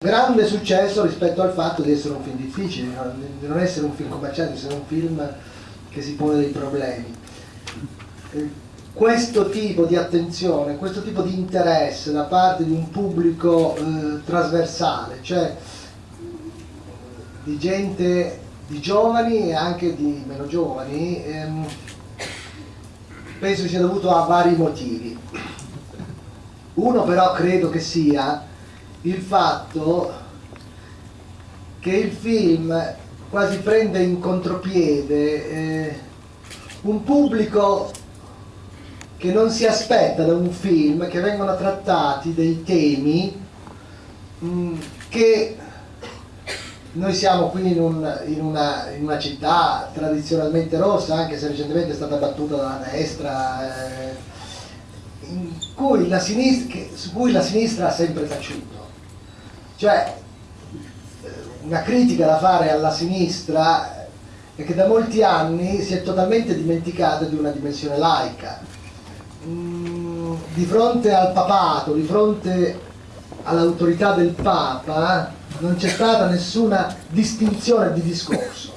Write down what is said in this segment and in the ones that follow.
grande successo rispetto al fatto di essere un film difficile, di non essere un film commerciale, di essere un film che si pone dei problemi. Eh, questo tipo di attenzione, questo tipo di interesse da parte di un pubblico eh, trasversale, cioè di gente, di giovani e anche di meno giovani, ehm, penso sia dovuto a vari motivi. Uno però credo che sia il fatto che il film quasi prende in contropiede eh, un pubblico che non si aspetta da un film che vengono trattati dei temi mh, mm, che noi siamo qui in, un, in, una, in, una, città tradizionalmente rossa, anche se recentemente è stata battuta dalla destra, eh, cui sinistra, su cui la sinistra ha sempre taciuto. Cioè, una critica da fare alla sinistra è che da molti anni si è totalmente dimenticata di una dimensione laica. Mm, di fronte al papato, di fronte all'autorità del Papa, non c'è stata nessuna distinzione di discorso.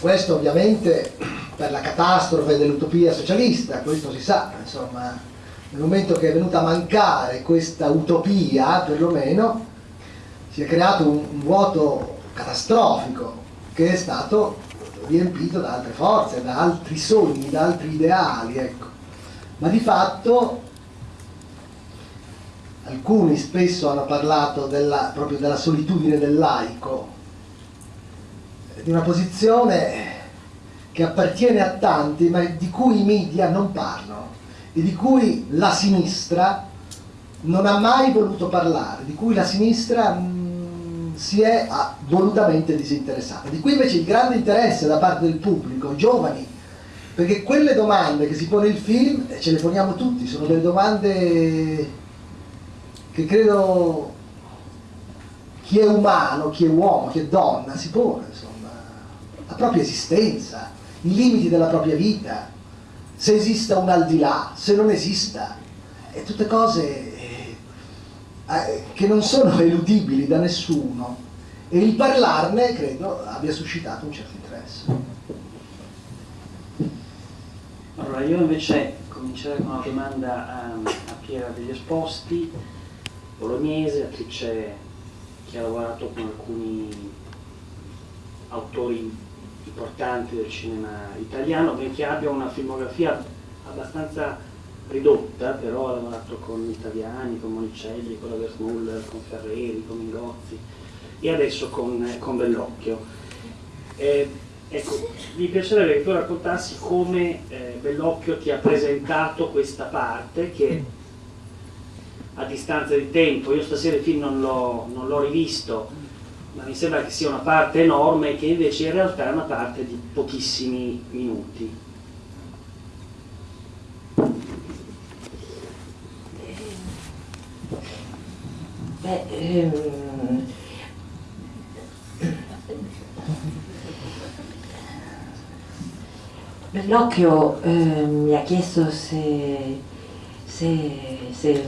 Questo ovviamente per la catastrofe dell'utopia socialista, questo si sa, insomma, nel momento che è venuta a mancare questa utopia, perlomeno, si è creato un, vuoto catastrofico che è stato riempito da altre forze, da altri sogni, da altri ideali, ecco. Ma di fatto alcuni spesso hanno parlato della, proprio della solitudine del laico, di una posizione che appartiene a tanti ma di cui i media non parlano e di cui la sinistra non ha mai voluto parlare, di cui la sinistra mm, si è volutamente disinteressata. Di cui invece il grande interesse da parte del pubblico, giovani, perché quelle domande che si pone il film, ce le poniamo tutti, sono delle domande che credo chi è umano, chi è uomo, chi è donna si pone, insomma, la propria esistenza, i limiti della propria vita, se esista un al di là, se non esista, e tutte cose eh, eh, che non sono eludibili da nessuno e il parlarne credo abbia suscitato un certo interesse. Allora io invece comincerei con una domanda a, a Piera degli Esposti, bolognese, attrice che ha lavorato con alcuni autori importanti del cinema italiano, benché abbia una filmografia abbastanza ridotta, però ha lavorato con italiani, con Monicelli, con la Versmuller, con Ferreri, con Mingozzi e adesso con, con Bellocchio. Eh, ecco, mi piacerebbe che tu raccontassi come eh, Bellocchio ti ha presentato questa parte che a distanza di tempo, io stasera il film non l'ho rivisto, ma mi sembra che sia una parte enorme che invece in realtà è una parte di pochissimi minuti. Beh, ehm... Bellocchio eh, mi ha chiesto se, se, se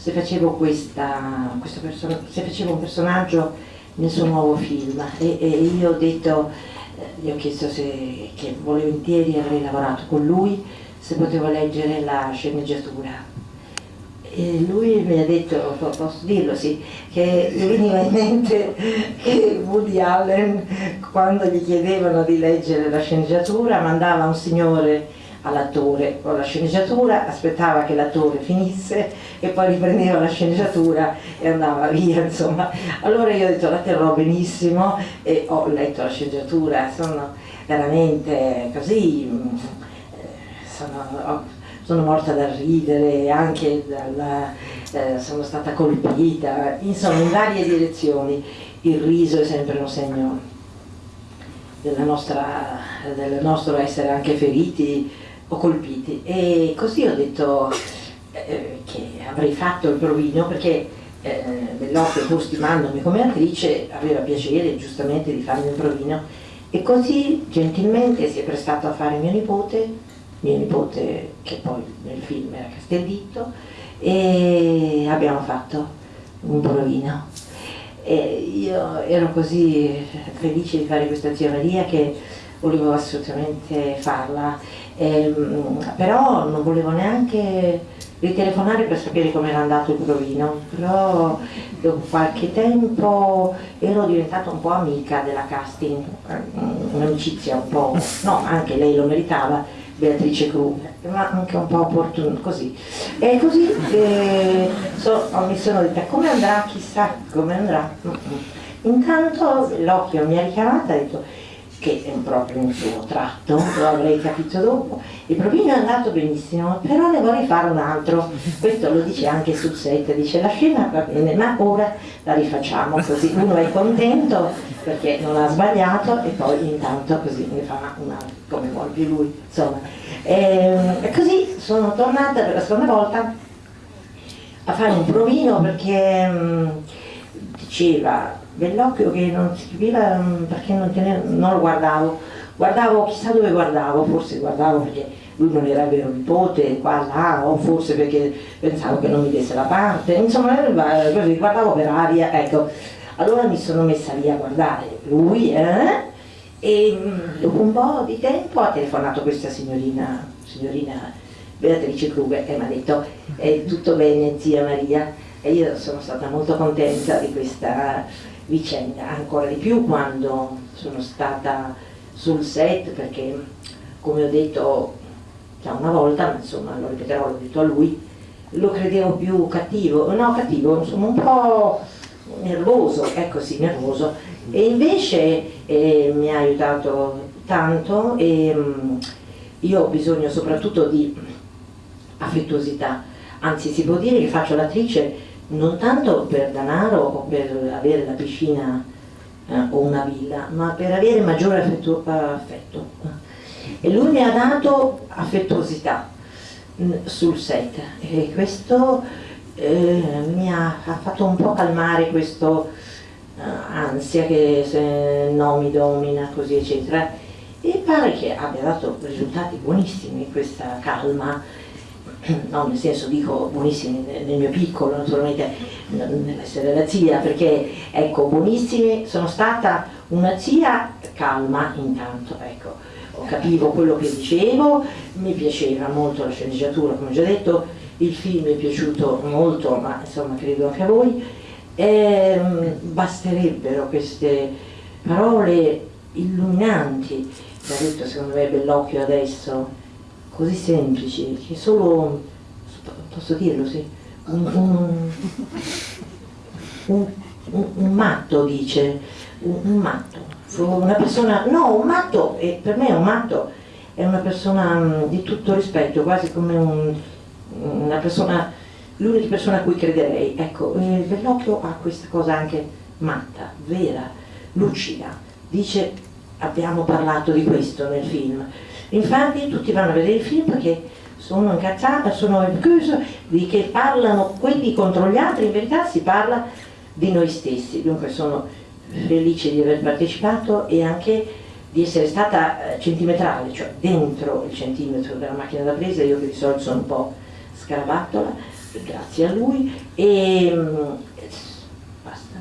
se facevo, questa, se facevo un personaggio nel suo nuovo film e, e io ho detto, eh, gli ho chiesto se che volentieri avrei lavorato con lui, se potevo leggere la sceneggiatura. E lui mi ha detto, posso dirlo sì, che gli veniva in mente che Woody Allen quando gli chiedevano di leggere la sceneggiatura mandava un signore all'attore con la sceneggiatura, aspettava che l'attore finisse e poi riprendeva la sceneggiatura e andava via, insomma. Allora io ho detto la terrò benissimo e ho letto la sceneggiatura, sono veramente così, eh, sono, sono morta da ridere, anche dalla, eh, sono stata colpita, insomma in varie direzioni. Il riso è sempre un segno nostra, del nostro essere anche feriti o colpiti. E così ho detto eh, che avrei fatto il provino perché eh, Bellocchio pur stimandomi come attrice aveva piacere giustamente di farmi un provino. E così gentilmente si è prestato a fare mio nipote mio nipote che poi nel film era Castellitto e abbiamo fatto un provino. E io ero così felice di fare questa Maria che volevo assolutamente farla, e, però non volevo neanche ritelefonare per sapere come era andato il provino, però dopo qualche tempo ero diventata un po' amica della casting, un'amicizia un po', no, anche lei lo meritava, Beatrice Kruger, ma anche un po' opportuno, così. E così eh, so, mi sono detta come andrà, chissà come andrà. Intanto l'occhio mi ha richiamata e ha detto che è proprio un suo tratto, lo avrei capito dopo. Il provino è andato benissimo, però ne vorrei fare un altro. Questo lo dice anche sul set, dice la scena va bene, ma ora la rifacciamo così uno è contento perché non ha sbagliato e poi intanto così ne fa un altro, come vuole più lui. Insomma. E, e così sono tornata per la seconda volta a fare un provino perché mh, diceva Bellocchio che non si capiva mm, perché non, teneva, non lo guardavo, guardavo chissà dove guardavo, forse guardavo perché lui non era vero nipote, qua là, o forse perché pensavo che non mi desse la parte, insomma eh, così guardavo per aria, ecco. Allora mi sono messa lì a guardare. Lui eh, e mm, dopo un po' di tempo ha telefonato questa signorina, signorina Beatrice Kruger e mi ha detto è tutto bene zia Maria? E io sono stata molto contenta di questa vicenda, ancora di più quando sono stata sul set perché come ho detto già una volta, ma insomma lo ripeterò, l'ho detto a lui, lo credevo più cattivo, no cattivo, insomma un po' nervoso, ecco sì, nervoso, e invece eh, mi ha aiutato tanto e mh, mm, io ho bisogno soprattutto di affettuosità, anzi si può dire che faccio l'attrice non tanto per denaro o per avere la piscina eh, o una villa, ma per avere maggiore affetto, affetto. E lui mi ha dato affettuosità mm, sul set e questo eh, mi ha, ha, fatto un po' calmare questo uh, ansia che se no mi domina, così eccetera. E pare che abbia dato risultati buonissimi questa calma no, nel senso dico buonissimi nel mio piccolo, naturalmente nell'essere la zia, perché ecco, buonissimi, sono stata una zia calma intanto, ecco, capivo quello che dicevo, mi piaceva molto la sceneggiatura, come ho già detto, il film mi è piaciuto molto, ma insomma credo anche a voi, e, ehm, basterebbero queste parole illuminanti, ha detto secondo me Bellocchio adesso, così semplici che solo, posso dirlo sì, un, un, un, un matto dice, un, matto, una persona, no un matto, e per me un matto è una persona mm, di tutto rispetto, quasi come una persona, l'unica persona a cui crederei, ecco, eh, Bellocchio ha questa cosa anche matta, vera, lucida, dice abbiamo parlato di questo nel film, Infatti tutti vanno a vedere il film perché sono incazzati, sono chiusi di che parlano quelli contro gli altri, in verità si parla di noi stessi, dunque sono felice di aver partecipato e anche di essere stata eh, centimetrale, cioè dentro il centimetro della macchina da presa, io che di solito sono un po' scarabattola, grazie a lui. E mm, basta.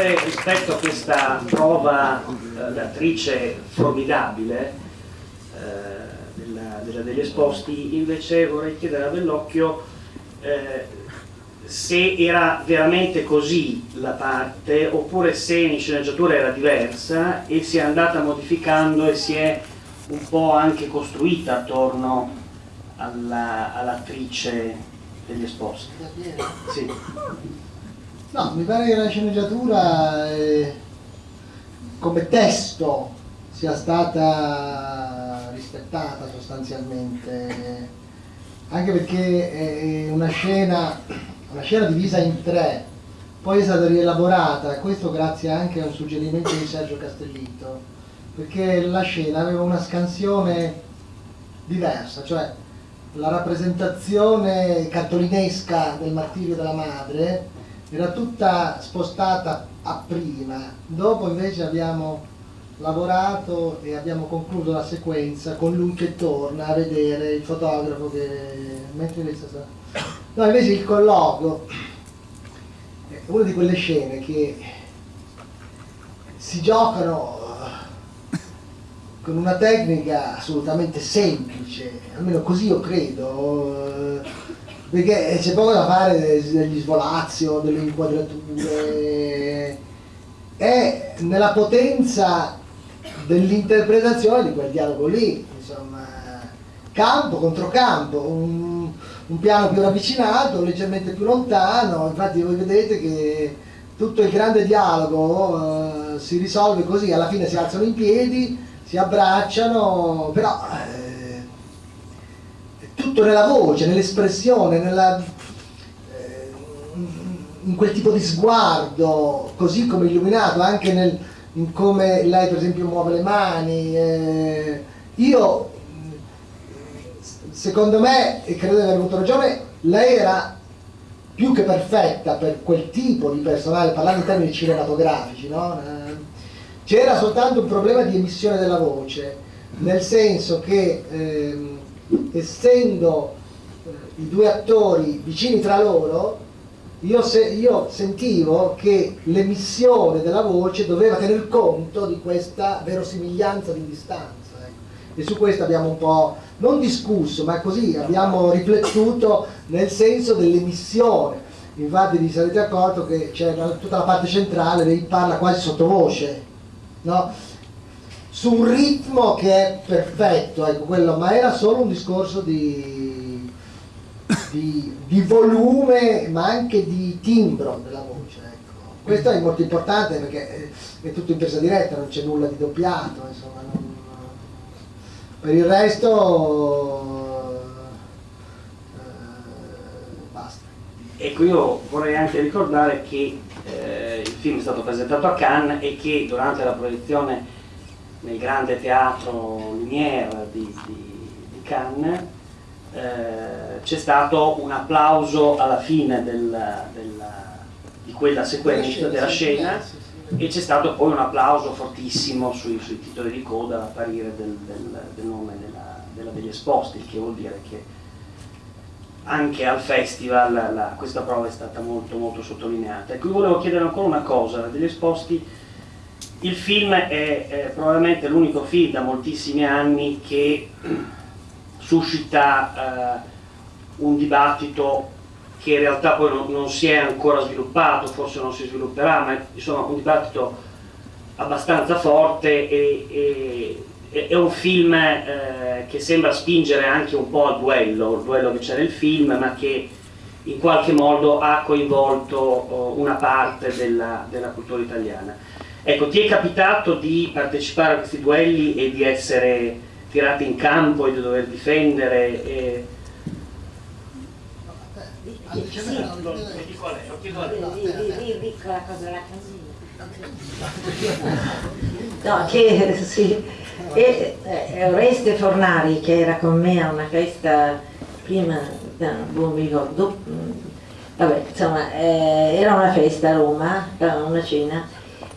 Sempre rispetto a questa prova eh, d'attrice formidabile eh, della, della, degli esposti, invece vorrei chiedere a Bellocchio eh, se era veramente così la parte oppure se in sceneggiatura era diversa e si è andata modificando e si è un po' anche costruita attorno all'attrice all degli esposti. Sì. No, mi pare che la sceneggiatura eh, come testo sia stata rispettata sostanzialmente, anche perché è una scena, una scena divisa in tre, poi è stata rielaborata, questo grazie anche a un suggerimento di Sergio Castellitto, perché la scena aveva una scansione diversa, cioè la rappresentazione cartolinesca del martirio della madre era tutta spostata a prima, dopo invece abbiamo lavorato e abbiamo concluso la sequenza con lui che torna a vedere il fotografo che mentre lei sta no invece il colloquio è una di quelle scene che si giocano con una tecnica assolutamente semplice almeno così io credo perché c'è poco da fare degli svolazio, delle inquadrature. È nella potenza dell'interpretazione di quel dialogo lì, insomma, campo contro campo, un, un, piano più ravvicinato, leggermente più lontano, infatti voi vedete che tutto il grande dialogo uh, si risolve così, alla fine si alzano in piedi, si abbracciano, però eh, tutto nella voce, nell'espressione, nella, eh, in quel tipo di sguardo, così come illuminato, anche nel, in come lei per esempio muove le mani. Eh, io, secondo me, e credo di aver avuto ragione, lei era più che perfetta per quel tipo di personale, parlando in termini cinematografici, no? c'era soltanto un problema di emissione della voce, nel senso che ehm, essendo eh, i due attori vicini tra loro, io, se, io, sentivo che l'emissione della voce doveva tener conto di questa verosimiglianza di distanza. Ecco. E su questo abbiamo un po', non discusso, ma così abbiamo riflettuto nel senso dell'emissione. Infatti vi sarete accorto che c'è tutta la parte centrale, lei parla quasi sottovoce, no? Su un ritmo che è perfetto, ecco, quello, ma era solo un discorso di, di, di, volume ma anche di timbro della voce. Ecco. Questo è molto importante perché è tutto in presa diretta, non c'è nulla di doppiato, insomma, non, per il resto eh, basta. Ecco, io vorrei anche ricordare che eh, il film è stato presentato a Cannes e che durante la proiezione nel grande teatro Lumière di, di, di Cannes eh, c'è stato un applauso alla fine del, del, di quella sequenza della scena e c'è stato poi un applauso fortissimo sui, sui titoli di coda all'apparire del, del, del, nome della, della, degli esposti, il che vuol dire che anche al festival la, questa prova è stata molto molto sottolineata. E qui volevo chiedere ancora una cosa, degli esposti il film è, è probabilmente l'unico film da moltissimi anni che suscita eh, un dibattito che in realtà poi non, non, si è ancora sviluppato, forse non si svilupperà, ma insomma un dibattito abbastanza forte e, e è un film eh, che sembra spingere anche un po' al duello, il duello che c'è nel film, ma che in qualche modo ha coinvolto oh, una parte della, della cultura italiana. Ecco, ti è capitato di partecipare a questi duelli e di essere tirati in campo e di dover difendere? E... No, che sì. E, eh, Oreste Fornari che era con me a una festa prima, no, non mi ricordo, vabbè, insomma, eh, era una festa a Roma, una cena,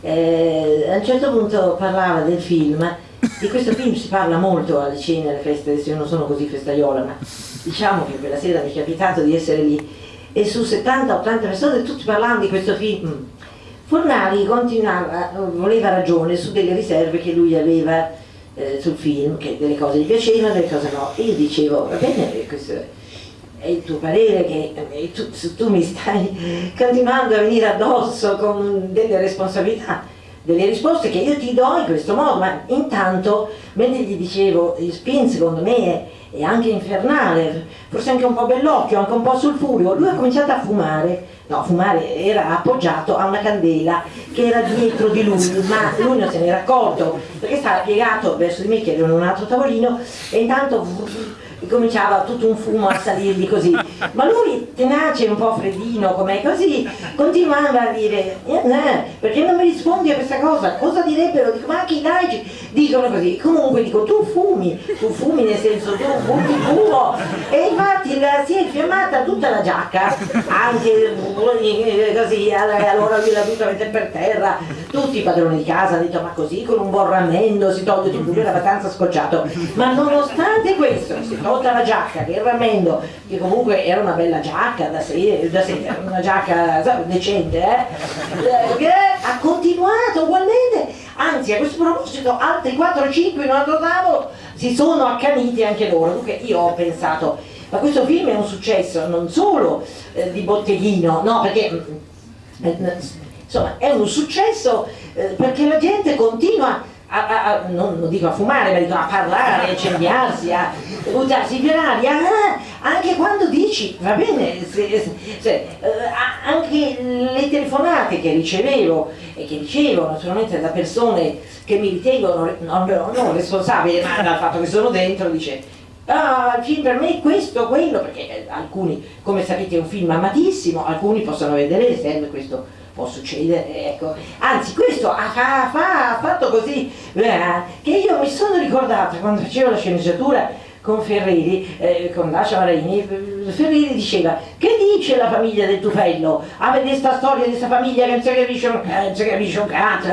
eh, a un certo punto parlava del film, di questo film si parla molto alle cene, alle feste, adesso io non sono così festaiola, ma diciamo che quella sera mi è capitato di essere lì e su 70-80 persone tutti parlavano di questo film. Fornari continuava, voleva ragione su delle riserve che lui aveva eh, sul film, che delle cose gli piacevano, delle cose no. E io dicevo, va bene, questo è il tuo parere che tu, tu, mi stai continuando a venire addosso con delle responsabilità, delle risposte che io ti do in questo modo, ma intanto, mentre gli dicevo, spin secondo me è, è anche infernale, forse anche un po' bellocchio, anche un po' sul furio, lui ha cominciato a fumare, no, fumare era appoggiato a una candela che era dietro di lui, ma lui non se n'era accorto, perché stava piegato verso di me che ero in un altro tavolino e intanto cominciava tutto un fumo a salirgli così. Ma lui, tenace, un po' freddino, come così, continuava a dire, eh, eh, perché non mi rispondi a questa cosa? Cosa direbbero? Dico, ma anche i laici dicono così. Comunque dico, tu fumi, tu fumi nel senso tu fumi fumo. E infatti la, si è infiammata tutta la giacca, anche eh, così, allora lui l'ha dovuta mettere per terra. Tutti i padroni di casa hanno detto, ma così con un buon rammendo si toglie tutto, lui era abbastanza scocciato. Ma nonostante questo, si tolta la giacca, che il rammendo, che comunque era una bella giacca da sera, da sera una giacca decente, eh? che ha continuato ugualmente, anzi a questo proposito altri 4-5 in un altro tavolo si sono accaniti anche loro, dunque io ho pensato, ma questo film è un successo non solo eh, di botteghino, no perché eh, insomma è un successo eh, perché la gente continua a, a, a, non, non, dico a fumare, ma dico a parlare, a incendiarsi, a buttarsi in aria, ah, anche quando dici, va bene, se, se, eh, anche le telefonate che ricevevo e che ricevo naturalmente da persone che mi ritengono non, non responsabili, ma dal fatto che sono dentro, dice Ah, per me questo, quello, perché alcuni, come sapete, è un film amatissimo, alcuni possono vedere serve questo può succedere, ecco. Anzi, questo ha, ha, ha fatto così eh, che io mi sono ricordata quando facevo la sceneggiatura con Ferreri, eh, con Dacia Marini, Ferreri diceva che dice la famiglia del Tufello? A vedere questa storia di questa famiglia che non si capisce un, eh, capisce un cazzo,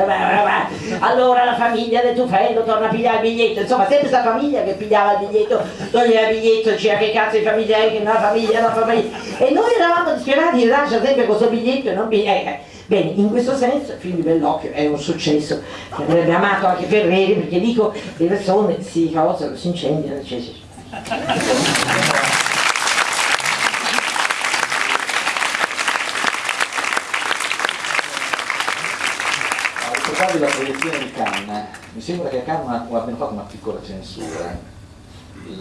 allora la famiglia del Tufello torna a pigliare il biglietto, insomma sempre questa famiglia che pigliava il biglietto, toglieva il biglietto, diceva che cazzo di famiglia è, che la famiglia, la famiglia, e noi eravamo disperati, lascia sempre questo biglietto e non biglietto. Bene, in questo senso il film di Bellocchio è un successo che avrebbe amato anche Ferreri perché dico le persone si causano, si incendiano, eccetera. Ricordate la proiezione di Cannes, mi sembra che a Cannes abbiano fatto una piccola censura,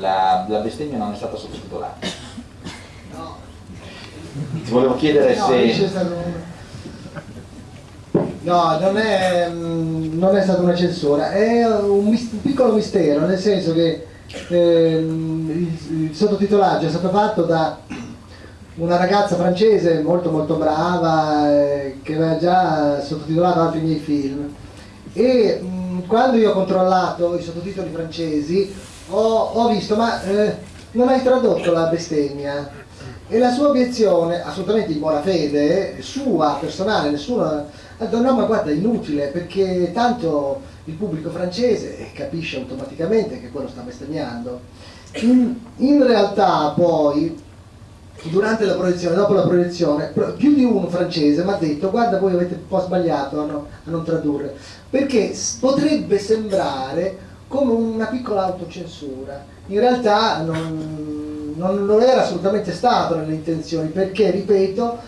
la, la bestemmia non è stata sottotitolata. No. Ti volevo chiedere no, se... No, non è, mm, non è stata una censura, è un, un, piccolo mistero, nel senso che eh, il, il, sottotitolaggio è stato fatto da una ragazza francese molto molto brava eh, che aveva già sottotitolato altri miei film. E mh, mm, quando io ho controllato i sottotitoli francesi ho, ho visto ma eh, non hai tradotto la bestemmia. E la sua obiezione, assolutamente in buona fede, sua, personale, nessuno ha detto no ma guarda è inutile perché tanto il pubblico francese capisce automaticamente che quello sta bestemmiando. In, in realtà poi durante la proiezione, dopo la proiezione, più di uno francese mi ha detto guarda voi avete un po' sbagliato a, no, a non tradurre, perché potrebbe sembrare come una piccola autocensura, in realtà non, non, non era assolutamente stato nelle intenzioni, perché ripeto,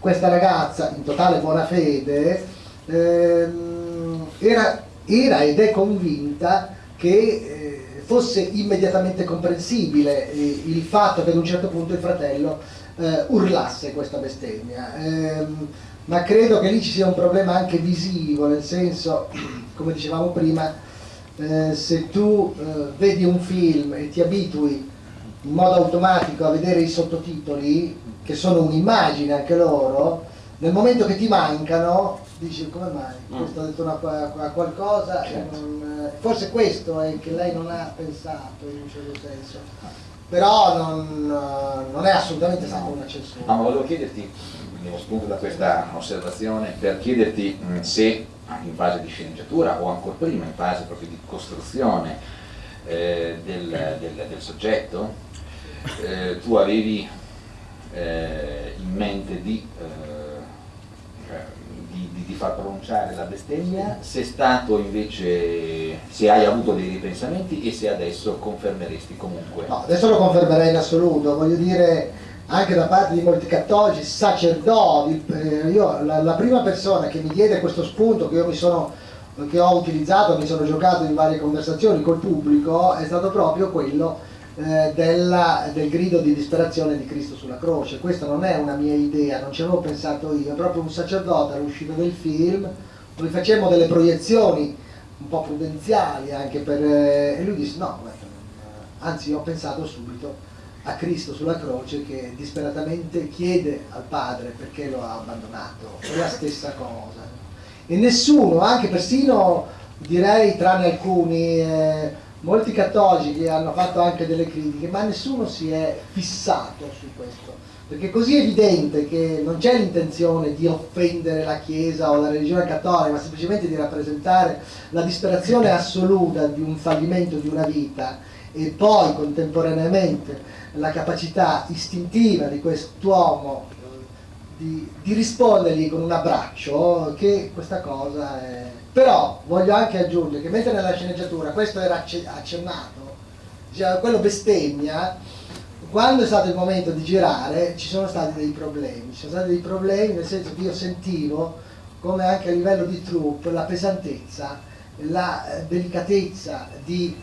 questa ragazza in totale buona fede ehm, era, era, ed è convinta che eh, fosse immediatamente comprensibile eh, il fatto che ad un certo punto il fratello eh, urlasse questa bestemmia. Ehm, ma credo che lì ci sia un problema anche visivo, nel senso, come dicevamo prima, eh, se tu eh, vedi un film e ti abitui in modo automatico a vedere i sottotitoli, che sono un'immagine anche loro, nel momento che ti mancano dici come mai, mm. questo ha detto una, una qualcosa, certo. non, forse questo è che lei non ha pensato in un certo senso, però non, non è assolutamente stata una censura. No, ma volevo chiederti, prendevo spunto da questa osservazione, per chiederti mh, se in fase di sceneggiatura o ancora prima in fase proprio di costruzione eh, del, del, del, soggetto, eh, tu avevi eh, in mente di, eh, di, di, di, far pronunciare la bestemmia, se è stato invece, se hai avuto dei ripensamenti e se adesso confermeresti comunque. No, adesso lo confermerei in assoluto, voglio dire anche da parte di molti cattolici, sacerdoti, eh, io la, la prima persona che mi diede questo spunto che io mi sono che ho utilizzato, mi sono giocato in varie conversazioni col pubblico, è stato proprio quello eh, della, del grido di disperazione di Cristo sulla croce. Questa non è una mia idea, non ci avevo pensato io, è proprio un sacerdote all'uscita del film, dove facemmo delle proiezioni un po' prudenziali anche per... Eh, e lui disse no, anzi ho pensato subito a Cristo sulla croce che disperatamente chiede al Padre perché lo ha abbandonato, è la stessa cosa. E nessuno, anche persino direi tranne alcuni, eh, molti cattolici hanno fatto anche delle critiche, ma nessuno si è fissato su questo, perché è così evidente che non c'è l'intenzione di offendere la Chiesa o la religione cattolica, ma semplicemente di rappresentare la disperazione assoluta di un fallimento di una vita e poi contemporaneamente la capacità istintiva di quest'uomo eh, di, di, rispondergli con un abbraccio che questa cosa è... Però voglio anche aggiungere che mentre nella sceneggiatura questo era accennato, cioè quello bestemmia, quando è stato il momento di girare ci sono stati dei problemi, ci sono stati dei problemi nel senso che io sentivo come anche a livello di troupe la pesantezza, la eh, delicatezza di,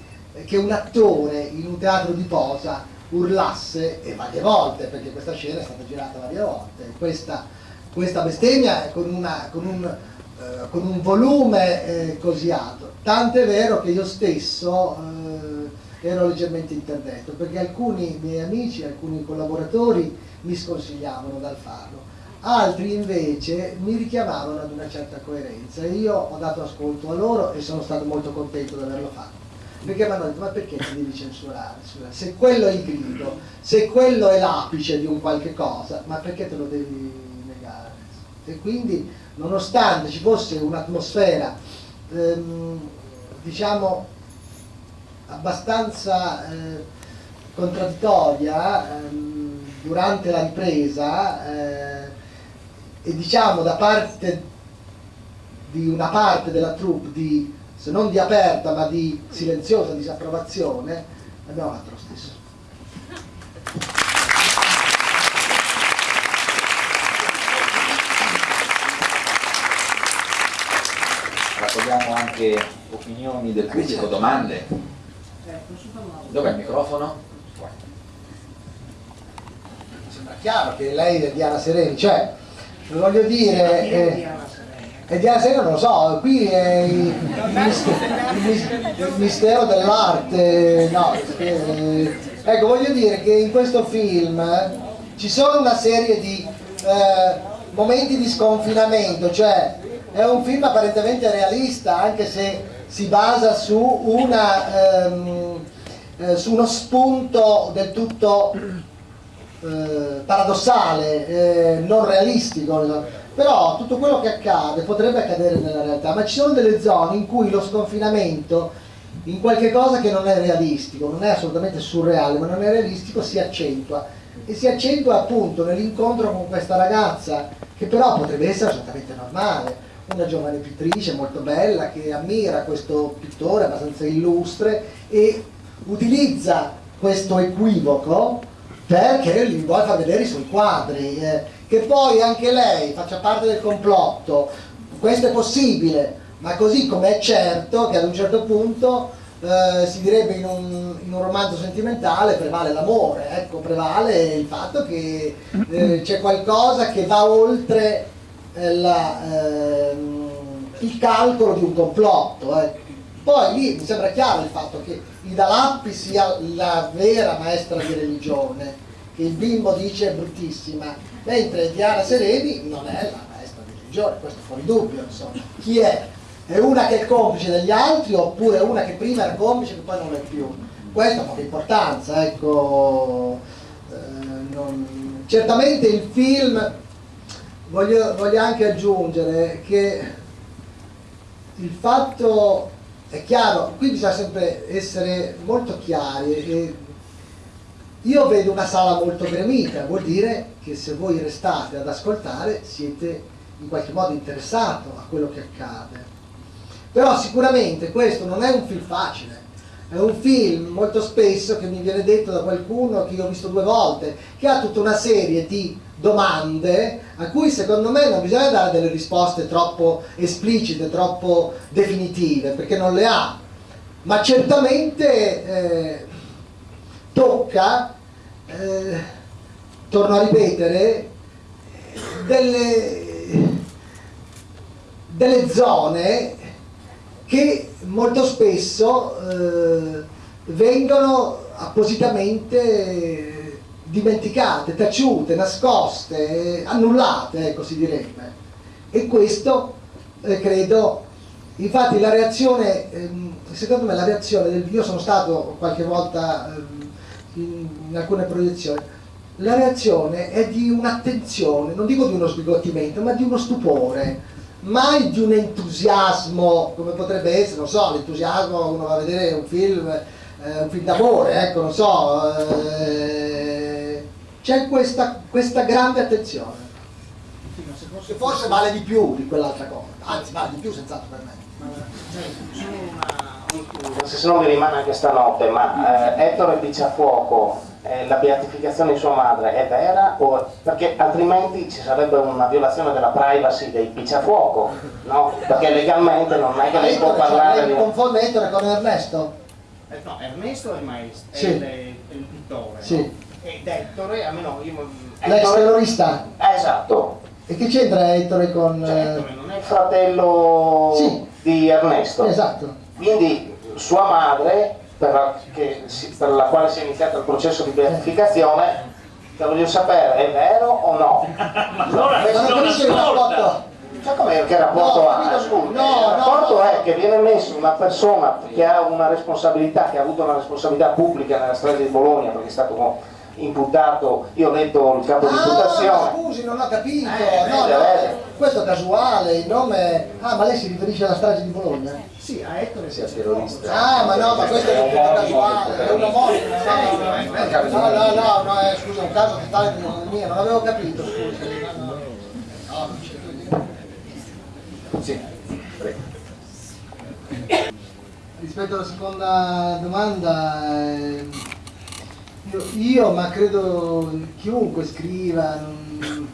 che un attore in un teatro di posa urlasse e varie volte, perché questa scena è stata girata varie volte, questa, questa bestemmia con, una, con, un, eh, con, un, volume eh, così alto, tant'è vero che io stesso eh, ero leggermente interdetto, perché alcuni miei amici, alcuni collaboratori mi sconsigliavano dal farlo, altri invece mi richiamavano ad una certa coerenza e io ho dato ascolto a loro e sono stato molto contento di averlo fatto perché mi hanno detto ma perché ti devi censurare? Se quello è il grido, se quello è l'apice di un qualche cosa, ma perché te lo devi negare? E quindi nonostante ci fosse un'atmosfera ehm, diciamo abbastanza eh, contraddittoria ehm, durante la ripresa eh, e diciamo da parte di una parte della troupe di se non di aperta ma di silenziosa disapprovazione, abbiamo fatto lo stesso. Raccogliamo anche opinioni del pubblico, domande. Dov'è il microfono? Sembra chiaro che lei è Diana Sereni, cioè voglio dire... Eh, e di Asena non lo so, qui è il, il, il mistero dell'arte, no, eh, ecco voglio dire che in questo film ci sono una serie di eh, momenti di sconfinamento, cioè è un film apparentemente realista anche se si basa su, una, ehm, eh, su uno spunto del tutto eh, paradossale, eh, non realistico però tutto quello che accade potrebbe accadere nella realtà, ma ci sono delle zone in cui lo sconfinamento in qualche cosa che non è realistico, non è assolutamente surreale, ma non è realistico, si accentua. E si accentua appunto nell'incontro con questa ragazza, che però potrebbe essere assolutamente normale, una giovane pittrice molto bella che ammira questo pittore abbastanza illustre e utilizza questo equivoco perché gli vuole far vedere i suoi quadri. Eh che poi anche lei faccia parte del complotto, questo è possibile, ma così come è certo che ad un certo punto eh, si direbbe in un, in un, romanzo sentimentale prevale l'amore, ecco, prevale il fatto che eh, c'è qualcosa che va oltre la, ehm, il calcolo di un complotto. Ecco. Poi lì mi sembra chiaro il fatto che Ida Lappi sia la vera maestra di religione, che il bimbo dice è bruttissima, mentre Diana Sereni non è la maestra di religione, questo fuori dubbio, insomma. Chi è? È una che è complice degli altri oppure una che prima era complice e poi non è più? Questo ha poca importanza, ecco. Eh, non... Certamente il film, voglio, voglio anche aggiungere che il fatto è chiaro, qui bisogna sempre essere molto chiari io vedo una sala molto gremita, vuol dire che se voi restate ad ascoltare siete in qualche modo interessato a quello che accade. Però sicuramente questo non è un film facile, è un film molto spesso che mi viene detto da qualcuno che io ho visto due volte, che ha tutta una serie di domande a cui secondo me non bisogna dare delle risposte troppo esplicite, troppo definitive, perché non le ha, ma certamente eh, tocca eh, torno a ripetere, delle, delle zone che molto spesso eh, vengono appositamente dimenticate, taciute, nascoste, annullate, ecco si direbbe. E questo eh, credo, infatti la reazione, ehm, secondo me la reazione del io sono stato qualche volta ehm, in, in alcune proiezioni, la reazione è di un'attenzione, non dico di uno sbigottimento, ma di uno stupore, mai di un entusiasmo, come potrebbe essere, non so, l'entusiasmo uno va a vedere un film, eh, un film d'amore, ecco, non so, eh, c'è questa, questa grande attenzione, che forse vale di più di quell'altra cosa, anzi vale di più senz'altro per me. se non mi rimane anche stanotte, ma eh, Ettore Picciafuoco, eh, la beatificazione di sua madre è vera? O, perché altrimenti ci sarebbe una violazione della privacy dei Picciafuoco, no? Perché legalmente non è che lei può parlare di confonde Ettore con Ernesto? Eh, no, Ernesto è il maestro, è Sì. il, è il pittore. Sì. no? Ed Ettore, almeno io... L'ex Ettore- terrorista? Eh, esatto, E che c'entra Ettore con... Cioè, eh, Ettore non è il fratello Sì. di Ernesto. Esatto. Quindi sua madre, per la, si- per la quale si è iniziato il processo di beatificazione, te voglio sapere, è vero o no? Allora, non rapporto. Cioè come che rapporto No, ha? No, il rapporto no. è che viene messo una persona che ha una responsabilità, che ha avuto una responsabilità pubblica nella strage di Bologna, perché è stato imputato, io ho letto il capo di Ah, imputazione. scusi, non ho capito. Eh, no, no, questo è casuale, il nome... Ah, ma lei si riferisce alla strage di Bologna? Sì, a Ettore Sia terrorista. Ah, ma no, ma questo è un caso casuale, è un omonimo. No, no, no, no, no, eh, scusa, un caso totale di mia, non avevo capito, scusi. No, no. Sì, prego. Rispetto alla seconda domanda, ehm, io, io, ma credo chiunque scriva, non,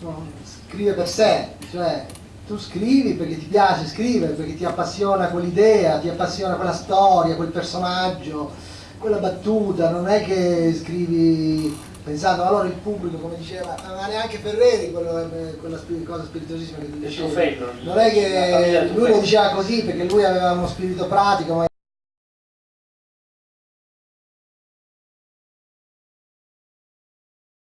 non scrive per sé, cioè tu scrivi perché ti piace scrivere, perché ti appassiona quell'idea, ti appassiona quella storia, quel personaggio, quella battuta, non è che scrivi pensando allora il pubblico, come diceva, ma neanche Ferreri, quello, eh, quella spi- cosa spiritosissima che fello. Non è che lui lo diceva così perché lui aveva uno spirito pratico,